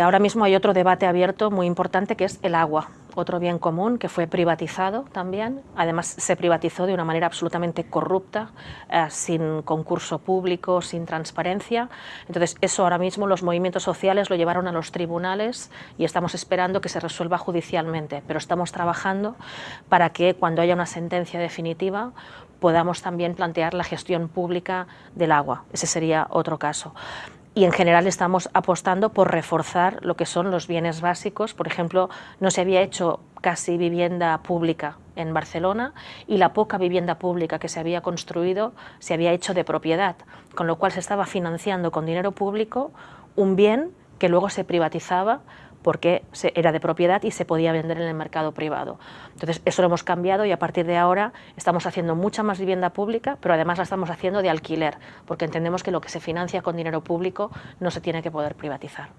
Ahora mismo hay otro debate abierto muy importante que es el agua, otro bien común que fue privatizado también, además se privatizó de una manera absolutamente corrupta, eh, sin concurso público, sin transparencia, entonces eso ahora mismo los movimientos sociales lo llevaron a los tribunales y estamos esperando que se resuelva judicialmente, pero estamos trabajando para que cuando haya una sentencia definitiva podamos también plantear la gestión pública del agua, ese sería otro caso y en general estamos apostando por reforzar lo que son los bienes básicos. Por ejemplo, no se había hecho casi vivienda pública en Barcelona y la poca vivienda pública que se había construido se había hecho de propiedad, con lo cual se estaba financiando con dinero público un bien que luego se privatizaba porque era de propiedad y se podía vender en el mercado privado. Entonces, eso lo hemos cambiado y a partir de ahora estamos haciendo mucha más vivienda pública, pero además la estamos haciendo de alquiler, porque entendemos que lo que se financia con dinero público no se tiene que poder privatizar.